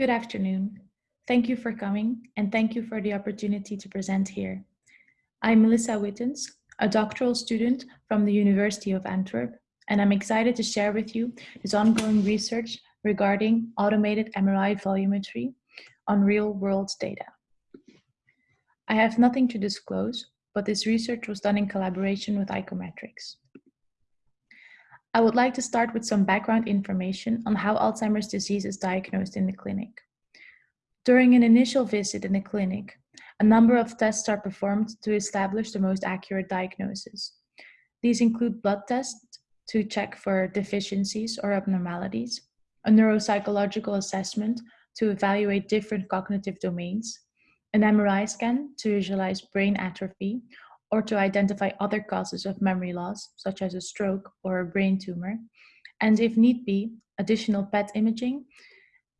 Good afternoon. Thank you for coming and thank you for the opportunity to present here. I'm Melissa Wittens, a doctoral student from the University of Antwerp, and I'm excited to share with you this ongoing research regarding automated MRI volumetry on real-world data. I have nothing to disclose, but this research was done in collaboration with icometrix. I would like to start with some background information on how Alzheimer's disease is diagnosed in the clinic. During an initial visit in the clinic, a number of tests are performed to establish the most accurate diagnosis. These include blood tests to check for deficiencies or abnormalities, a neuropsychological assessment to evaluate different cognitive domains, an MRI scan to visualize brain atrophy or to identify other causes of memory loss, such as a stroke or a brain tumor, and if need be, additional PET imaging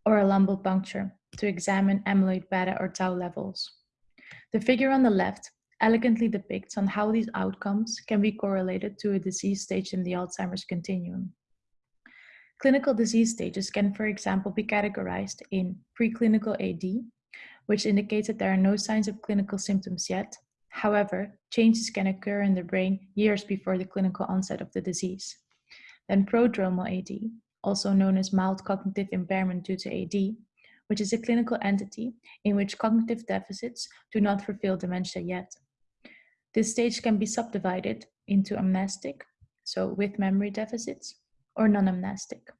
or a lumbar puncture to examine amyloid beta or tau levels. The figure on the left elegantly depicts on how these outcomes can be correlated to a disease stage in the Alzheimer's continuum. Clinical disease stages can, for example, be categorized in preclinical AD, which indicates that there are no signs of clinical symptoms yet, However, changes can occur in the brain years before the clinical onset of the disease. Then prodromal AD, also known as mild cognitive impairment due to AD, which is a clinical entity in which cognitive deficits do not fulfill dementia yet. This stage can be subdivided into amnestic, so with memory deficits, or non-amnestic,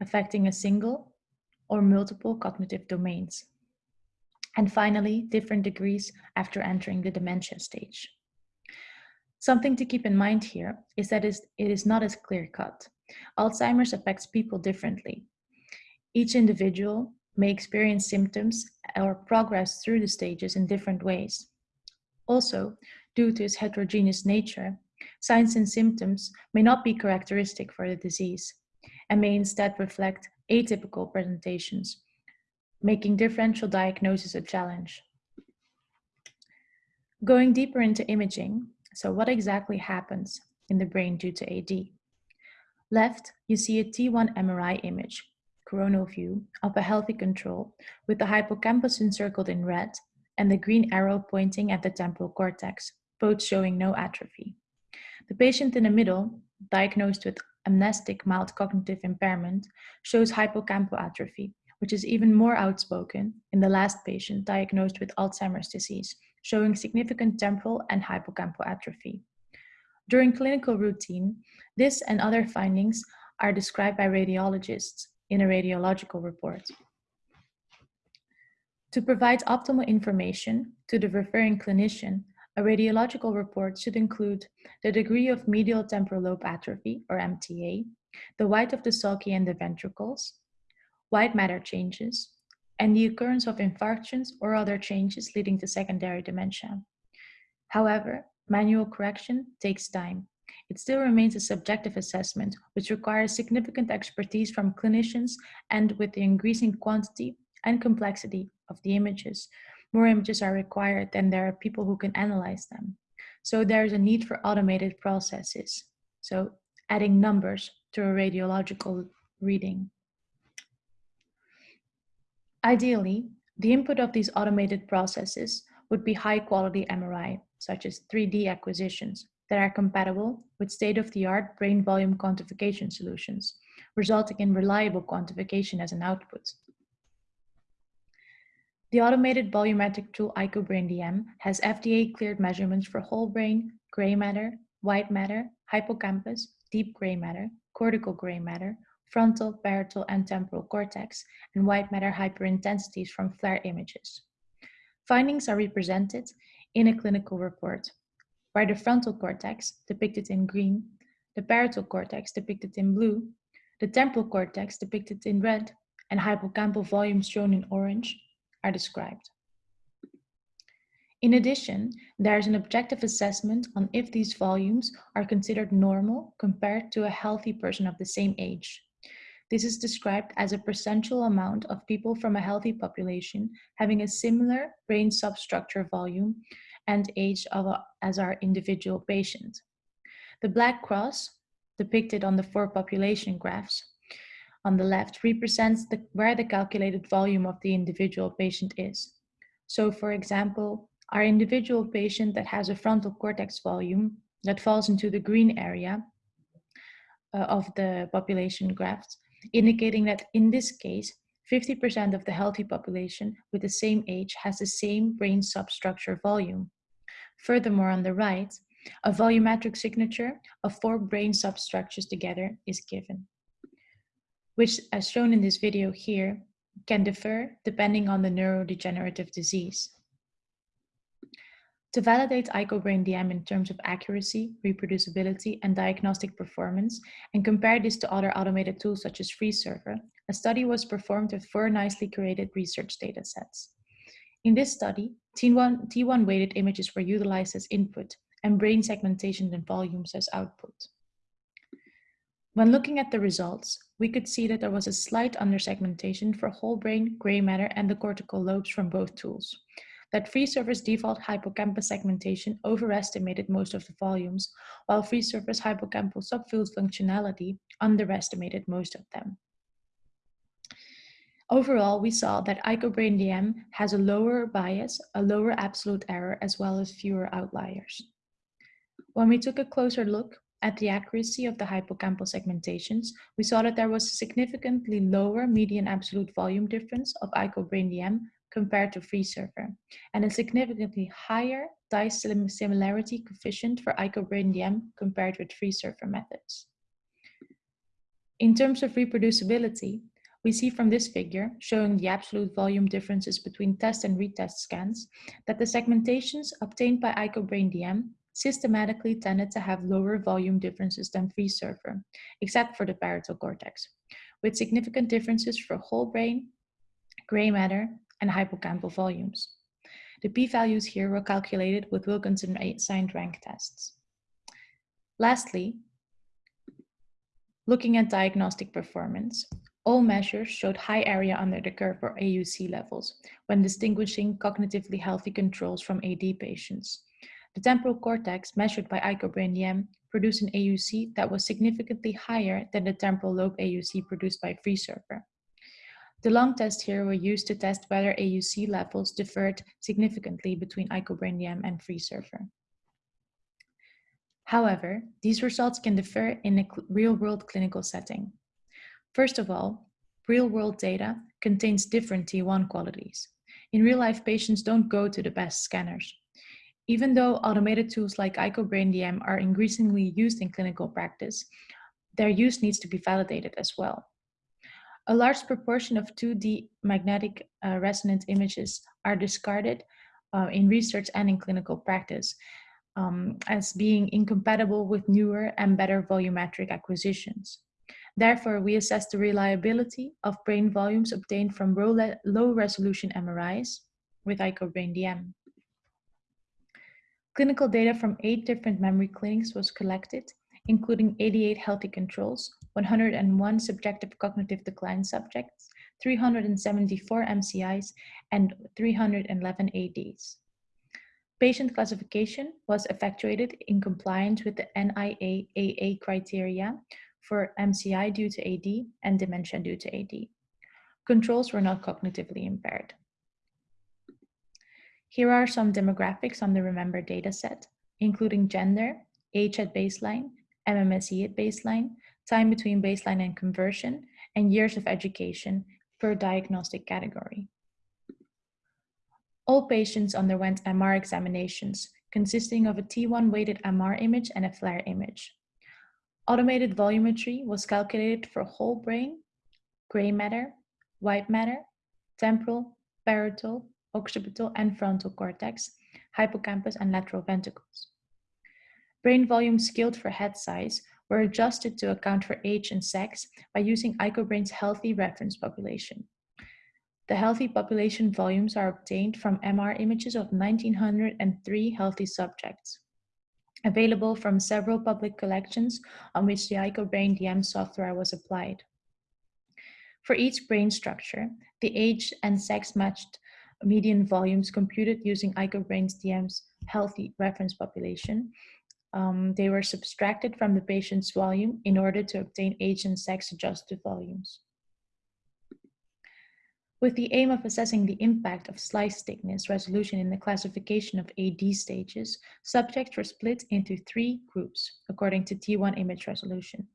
affecting a single or multiple cognitive domains and finally, different degrees after entering the dementia stage. Something to keep in mind here is that it is not as clear cut. Alzheimer's affects people differently. Each individual may experience symptoms or progress through the stages in different ways. Also, due to its heterogeneous nature, signs and symptoms may not be characteristic for the disease and may instead reflect atypical presentations making differential diagnosis a challenge. Going deeper into imaging, so what exactly happens in the brain due to AD? Left, you see a T1 MRI image, coronal view, of a healthy control with the hippocampus encircled in red and the green arrow pointing at the temporal cortex, both showing no atrophy. The patient in the middle, diagnosed with amnestic mild cognitive impairment, shows hippocampal atrophy, which is even more outspoken in the last patient diagnosed with Alzheimer's disease, showing significant temporal and hippocampal atrophy. During clinical routine, this and other findings are described by radiologists in a radiological report. To provide optimal information to the referring clinician, a radiological report should include the degree of medial temporal lobe atrophy, or MTA, the white of the sulci and the ventricles, white matter changes, and the occurrence of infarctions or other changes leading to secondary dementia. However, manual correction takes time. It still remains a subjective assessment, which requires significant expertise from clinicians and with the increasing quantity and complexity of the images, more images are required than there are people who can analyze them. So there is a need for automated processes. So adding numbers to a radiological reading. Ideally, the input of these automated processes would be high quality MRI, such as 3D acquisitions that are compatible with state-of-the-art brain volume quantification solutions, resulting in reliable quantification as an output. The automated volumetric tool IcoBrain-DM has FDA-cleared measurements for whole brain, gray matter, white matter, hippocampus, deep gray matter, cortical gray matter, frontal, parietal, and temporal cortex, and white matter hyperintensities from FLAIR images. Findings are represented in a clinical report, where the frontal cortex, depicted in green, the parietal cortex, depicted in blue, the temporal cortex, depicted in red, and hippocampal volumes shown in orange, are described. In addition, there is an objective assessment on if these volumes are considered normal compared to a healthy person of the same age. This is described as a percentual amount of people from a healthy population having a similar brain substructure volume and age a, as our individual patient. The black cross, depicted on the four population graphs, on the left represents the, where the calculated volume of the individual patient is. So for example, our individual patient that has a frontal cortex volume that falls into the green area uh, of the population graphs, indicating that in this case, 50% of the healthy population with the same age has the same brain substructure volume. Furthermore, on the right, a volumetric signature of four brain substructures together is given, which as shown in this video here, can differ depending on the neurodegenerative disease. To validate IcoBrain-DM in terms of accuracy, reproducibility, and diagnostic performance, and compare this to other automated tools such as FreeSurfer, a study was performed with four nicely curated research datasets. In this study, T1, T1 weighted images were utilized as input and brain segmentation and volumes as output. When looking at the results, we could see that there was a slight undersegmentation for whole brain, gray matter, and the cortical lobes from both tools, that FreeSurfer's default hippocampus segmentation overestimated most of the volumes, while FreeSurfer's hippocampal subfield functionality underestimated most of them. Overall, we saw that IcoBrain-DM has a lower bias, a lower absolute error, as well as fewer outliers. When we took a closer look at the accuracy of the hippocampal segmentations, we saw that there was a significantly lower median absolute volume difference of IcoBrain-DM compared to FreeSurfer, and a significantly higher dice similarity coefficient for IcoBrain-DM compared with FreeSurfer methods. In terms of reproducibility, we see from this figure, showing the absolute volume differences between test and retest scans, that the segmentations obtained by IcoBrain-DM systematically tended to have lower volume differences than FreeSurfer, except for the parietal cortex, with significant differences for whole brain, gray matter, and hippocampal volumes. The p-values here were calculated with Wilcoxon signed rank tests. Lastly, looking at diagnostic performance, all measures showed high area under the curve for AUC levels when distinguishing cognitively healthy controls from AD patients. The temporal cortex measured by IcoBrain-DM produced an AUC that was significantly higher than the temporal lobe AUC produced by FreeSurfer. DeLong tests here were used to test whether AUC levels differed significantly between IcoBrain-DM and FreeSurfer. However, these results can differ in a real-world clinical setting. First of all, real-world data contains different T1 qualities. In real life, patients don't go to the best scanners. Even though automated tools like IcoBrain-DM are increasingly used in clinical practice, their use needs to be validated as well. A large proportion of 2D magnetic uh, resonance images are discarded uh, in research and in clinical practice um, as being incompatible with newer and better volumetric acquisitions. Therefore, we assess the reliability of brain volumes obtained from low resolution MRIs with IcoBrain-DM. Clinical data from eight different memory clinics was collected including 88 healthy controls, 101 subjective cognitive decline subjects, 374 MCIs, and 311 ADs. Patient classification was effectuated in compliance with the NIA-AA criteria for MCI due to AD and dementia due to AD. Controls were not cognitively impaired. Here are some demographics on the Remember dataset, including gender, age at baseline, MMSE at baseline, time between baseline and conversion, and years of education per diagnostic category. All patients underwent MR examinations consisting of a T1 weighted MR image and a FLAIR image. Automated volumetry was calculated for whole brain, gray matter, white matter, temporal, parietal, occipital, and frontal cortex, hippocampus, and lateral ventricles. Brain volumes scaled for head size were adjusted to account for age and sex by using IcoBrain's healthy reference population. The healthy population volumes are obtained from MR images of 1903 healthy subjects, available from several public collections on which the IcoBrain-DM software was applied. For each brain structure, the age and sex matched median volumes computed using IcoBrain's DM's healthy reference population um, they were subtracted from the patient's volume in order to obtain age and sex adjusted volumes. With the aim of assessing the impact of slice thickness resolution in the classification of AD stages, subjects were split into three groups according to T1 image resolution.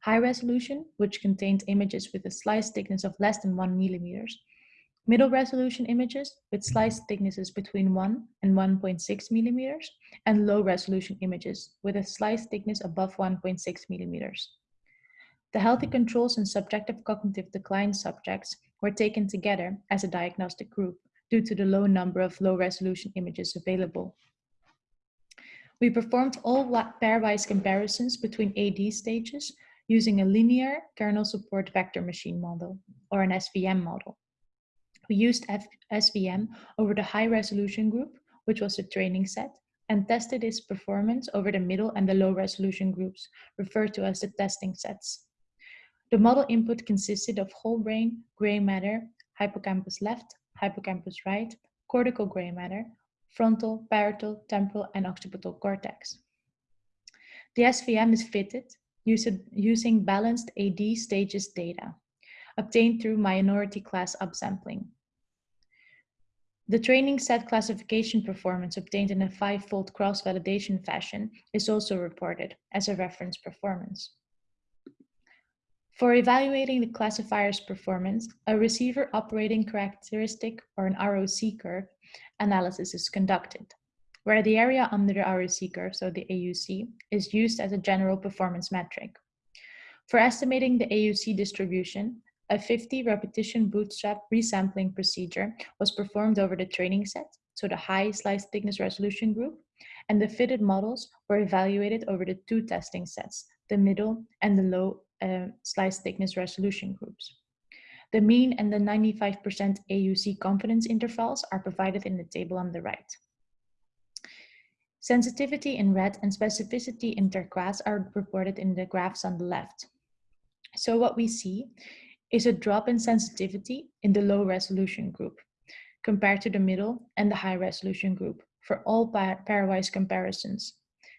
High resolution, which contained images with a slice thickness of less than 1 millimeters, middle resolution images with mm-hmm. slice thicknesses between 1 and 1.6 millimeters, and low resolution images with a slice thickness above 1.6 millimeters. The healthy controls and subjective cognitive decline subjects were taken together as a diagnostic group due to the low number of low resolution images available. We performed all pairwise comparisons between AD stages using a linear kernel support vector machine model or an SVM model. We used F SVM over the high resolution group, which was the training set, and tested its performance over the middle and the low resolution groups, referred to as the testing sets. The model input consisted of whole brain, gray matter, hippocampus left, hippocampus right, cortical gray matter, frontal, parietal, temporal, and occipital cortex. The SVM is fitted using balanced AD stages data obtained through minority class upsampling. The training set classification performance obtained in a five-fold cross-validation fashion is also reported as a reference performance. For evaluating the classifier's performance, a receiver operating characteristic or an ROC curve analysis is conducted, where the area under the ROC curve, so the AUC, is used as a general performance metric. For estimating the AUC distribution, a 50 repetition bootstrap resampling procedure was performed over the training set, so the high slice thickness resolution group, and the fitted models were evaluated over the two testing sets, the middle and the low uh, slice thickness resolution groups. The mean and the 95% AUC confidence intervals are provided in the table on the right. Sensitivity in red and specificity in turquoise are reported in the graphs on the left. So what we see is a drop in sensitivity in the low resolution group compared to the middle and the high resolution group for all pairwise comparisons.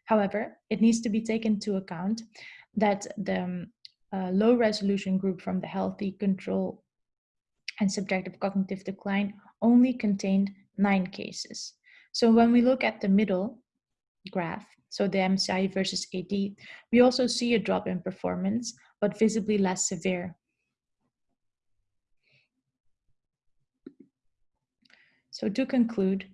However, it needs to be taken into account that the um, uh, low resolution group from the healthy control and subjective cognitive decline only contained nine cases. So when we look at the middle graph, so the MCI versus AD, we also see a drop in performance, but visibly less severe So to conclude,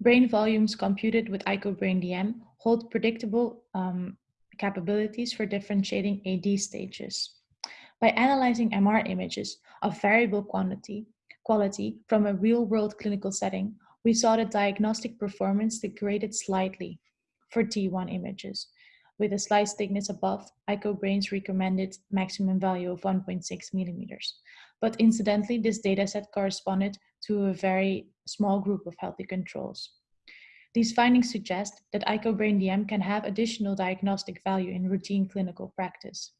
brain volumes computed with IcoBrainDM hold predictable um, capabilities for differentiating AD stages. By analyzing MR images of variable quantity, quality from a real-world clinical setting, we saw that diagnostic performance degraded slightly for T1 images, with a slice thickness above IcoBrain's recommended maximum value of 1.6 millimeters. But incidentally, this dataset corresponded to a very small group of healthy controls. These findings suggest that IcoBrain DM can have additional diagnostic value in routine clinical practice.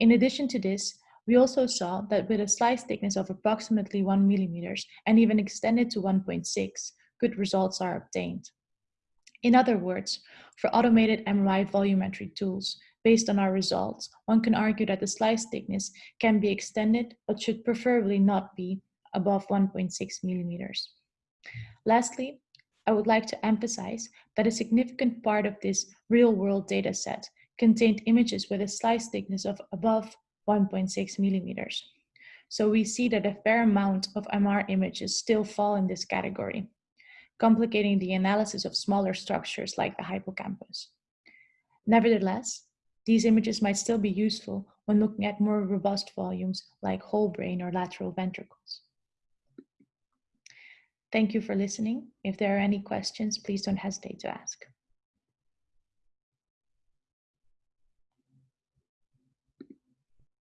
In addition to this, we also saw that with a slice thickness of approximately 1 millimeters and even extended to 1.6, good results are obtained. In other words, for automated MRI volumetry tools, based on our results, one can argue that the slice thickness can be extended, but should preferably not be above 1.6 millimeters. Lastly, I would like to emphasize that a significant part of this real-world data set contained images with a slice thickness of above 1.6 millimeters. So we see that a fair amount of MR images still fall in this category, complicating the analysis of smaller structures like the hippocampus. Nevertheless, these images might still be useful when looking at more robust volumes like whole brain or lateral ventricles. Thank you for listening. If there are any questions, please don't hesitate to ask.